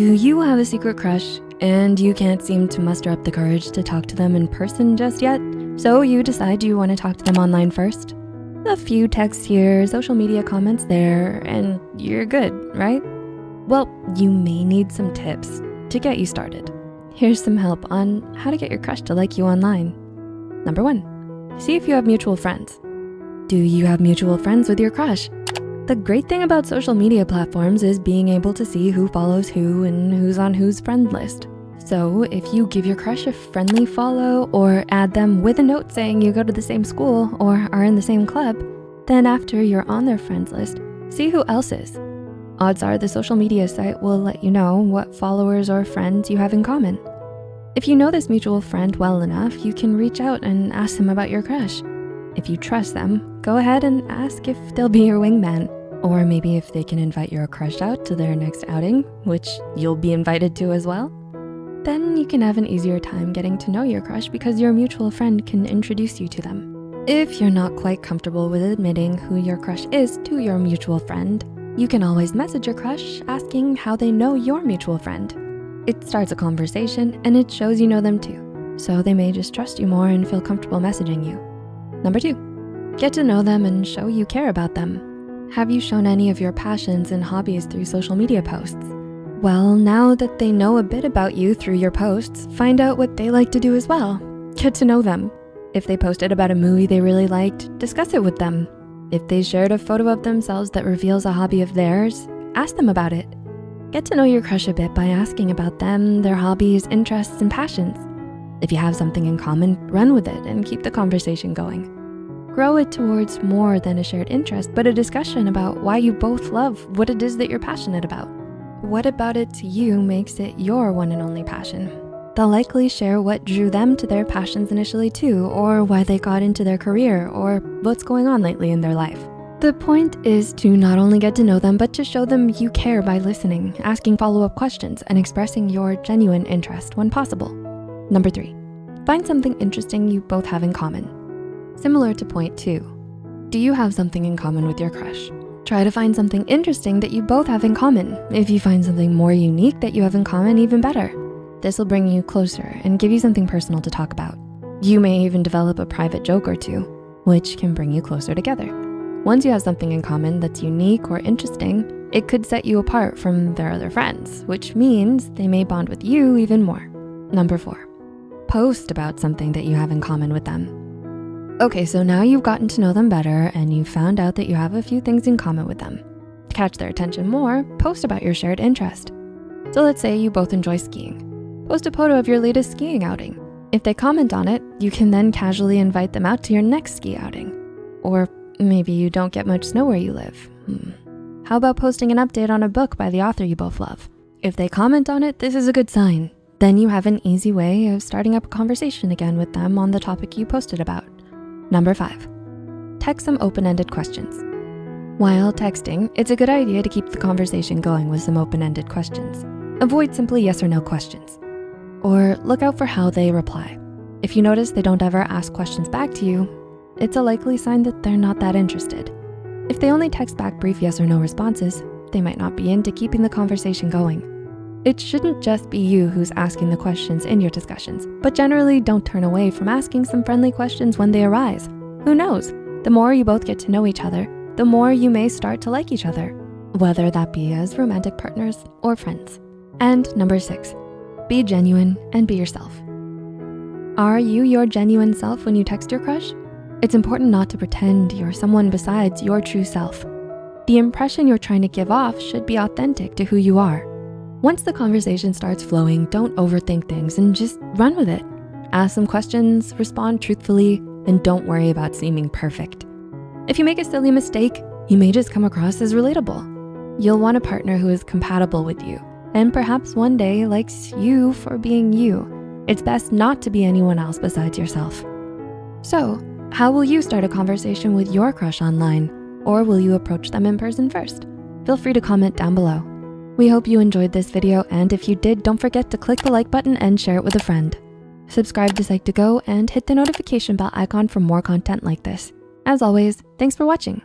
Do you have a secret crush and you can't seem to muster up the courage to talk to them in person just yet? So you decide you wanna talk to them online first? A few texts here, social media comments there, and you're good, right? Well, you may need some tips to get you started. Here's some help on how to get your crush to like you online. Number one, see if you have mutual friends. Do you have mutual friends with your crush? The great thing about social media platforms is being able to see who follows who and who's on whose friend list. So if you give your crush a friendly follow or add them with a note saying you go to the same school or are in the same club, then after you're on their friends list, see who else is. Odds are the social media site will let you know what followers or friends you have in common. If you know this mutual friend well enough, you can reach out and ask them about your crush. If you trust them, go ahead and ask if they'll be your wingman. Or maybe if they can invite your crush out to their next outing, which you'll be invited to as well. Then you can have an easier time getting to know your crush because your mutual friend can introduce you to them. If you're not quite comfortable with admitting who your crush is to your mutual friend, you can always message your crush asking how they know your mutual friend. It starts a conversation and it shows you know them too. So they may just trust you more and feel comfortable messaging you. Number two, get to know them and show you care about them. Have you shown any of your passions and hobbies through social media posts? Well, now that they know a bit about you through your posts, find out what they like to do as well. Get to know them. If they posted about a movie they really liked, discuss it with them. If they shared a photo of themselves that reveals a hobby of theirs, ask them about it. Get to know your crush a bit by asking about them, their hobbies, interests, and passions. If you have something in common, run with it and keep the conversation going. Grow it towards more than a shared interest, but a discussion about why you both love what it is that you're passionate about. What about it to you makes it your one and only passion? They'll likely share what drew them to their passions initially too, or why they got into their career, or what's going on lately in their life. The point is to not only get to know them, but to show them you care by listening, asking follow-up questions, and expressing your genuine interest when possible. Number three, find something interesting you both have in common. Similar to point two, do you have something in common with your crush? Try to find something interesting that you both have in common. If you find something more unique that you have in common, even better. This will bring you closer and give you something personal to talk about. You may even develop a private joke or two, which can bring you closer together. Once you have something in common that's unique or interesting, it could set you apart from their other friends, which means they may bond with you even more. Number four, post about something that you have in common with them. Okay, so now you've gotten to know them better and you've found out that you have a few things in common with them. To catch their attention more, post about your shared interest. So let's say you both enjoy skiing. Post a photo of your latest skiing outing. If they comment on it, you can then casually invite them out to your next ski outing. Or maybe you don't get much snow where you live. Hmm. How about posting an update on a book by the author you both love? If they comment on it, this is a good sign. Then you have an easy way of starting up a conversation again with them on the topic you posted about. Number five, text some open-ended questions. While texting, it's a good idea to keep the conversation going with some open-ended questions. Avoid simply yes or no questions. Or look out for how they reply. If you notice they don't ever ask questions back to you, it's a likely sign that they're not that interested. If they only text back brief yes or no responses, they might not be into keeping the conversation going. It shouldn't just be you who's asking the questions in your discussions, but generally don't turn away from asking some friendly questions when they arise. Who knows? The more you both get to know each other, the more you may start to like each other, whether that be as romantic partners or friends. And number six, be genuine and be yourself. Are you your genuine self when you text your crush? It's important not to pretend you're someone besides your true self. The impression you're trying to give off should be authentic to who you are. Once the conversation starts flowing, don't overthink things and just run with it. Ask some questions, respond truthfully, and don't worry about seeming perfect. If you make a silly mistake, you may just come across as relatable. You'll want a partner who is compatible with you and perhaps one day likes you for being you. It's best not to be anyone else besides yourself. So how will you start a conversation with your crush online? Or will you approach them in person first? Feel free to comment down below. We hope you enjoyed this video and if you did, don't forget to click the like button and share it with a friend. Subscribe to Psych2Go and hit the notification bell icon for more content like this. As always, thanks for watching.